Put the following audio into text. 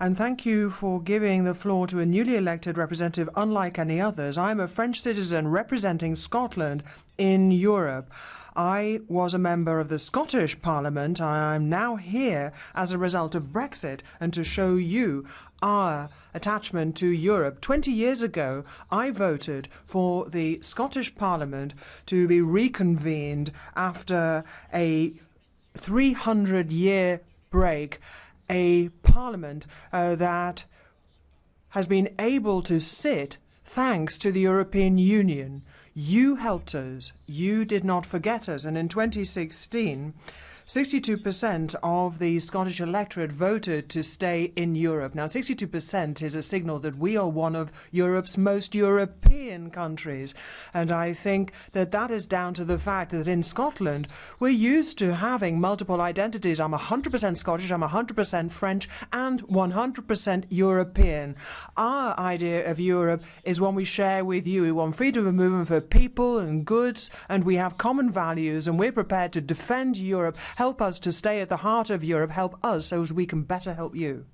and thank you for giving the floor to a newly elected representative unlike any others. I'm a French citizen representing Scotland in Europe. I was a member of the Scottish Parliament. I'm now here as a result of Brexit and to show you our attachment to Europe. 20 years ago, I voted for the Scottish Parliament to be reconvened after a 300 year break, a parliament uh, that has been able to sit thanks to the European Union. You helped us. You did not forget us. And in 2016, 62% of the Scottish electorate voted to stay in Europe. Now, 62% is a signal that we are one of Europe's most European countries. And I think that that is down to the fact that in Scotland, we're used to having multiple identities. I'm 100% Scottish, I'm 100% French, and 100% European. Our idea of Europe is one we share with you. We want freedom of movement for people and goods, and we have common values, and we're prepared to defend Europe Help us to stay at the heart of Europe. Help us so as we can better help you.